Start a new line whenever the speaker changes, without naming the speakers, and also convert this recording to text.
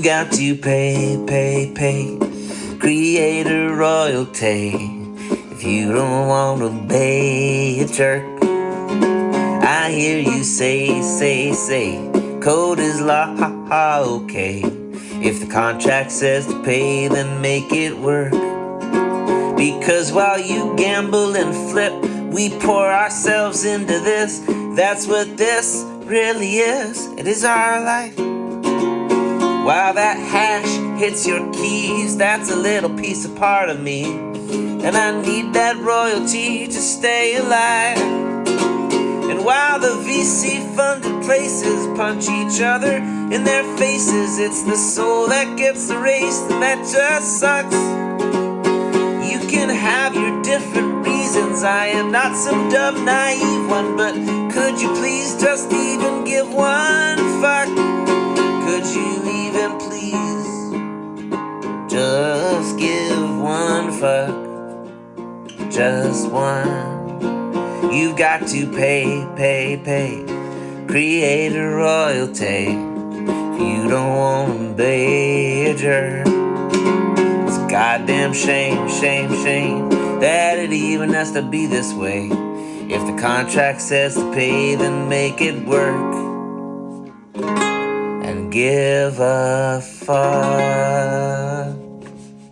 You got to pay, pay, pay. Creator royalty. If you don't want to be a jerk, I hear you say, say, say. Code is law, ha, ha, okay. If the contract says to pay, then make it work. Because while you gamble and flip, we pour ourselves into this. That's what this really is. It is our life. While that hash hits your keys, that's a little piece of part of me. And I need that royalty to stay alive. And while the VC funded places punch each other in their faces, it's the soul that gets erased, and that just sucks. You can have your different reasons. I am not some dumb, naive one, but could you please just even give one Just one. You've got to pay, pay, pay. Creator royalty. You don't want a jerk. It's a goddamn shame, shame, shame that it even has to be this way. If the contract says to pay, then make it work. And give a fuck.